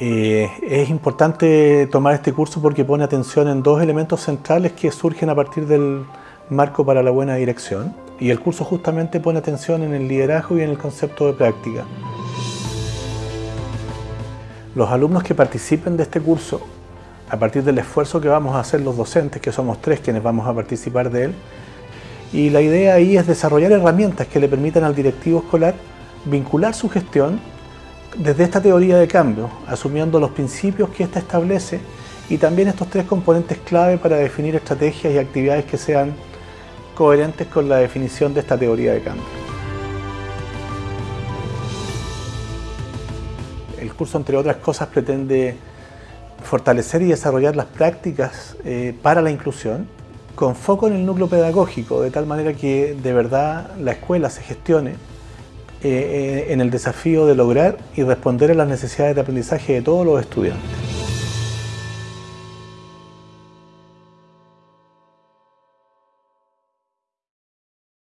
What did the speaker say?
Eh, es importante tomar este curso porque pone atención en dos elementos centrales que surgen a partir del marco para la buena dirección y el curso justamente pone atención en el liderazgo y en el concepto de práctica. Los alumnos que participen de este curso, a partir del esfuerzo que vamos a hacer los docentes, que somos tres quienes vamos a participar de él, y la idea ahí es desarrollar herramientas que le permitan al directivo escolar vincular su gestión desde esta teoría de cambio, asumiendo los principios que ésta establece y también estos tres componentes clave para definir estrategias y actividades que sean coherentes con la definición de esta teoría de cambio. El curso, entre otras cosas, pretende fortalecer y desarrollar las prácticas eh, para la inclusión con foco en el núcleo pedagógico, de tal manera que de verdad la escuela se gestione eh, en el desafío de lograr y responder a las necesidades de aprendizaje de todos los estudiantes.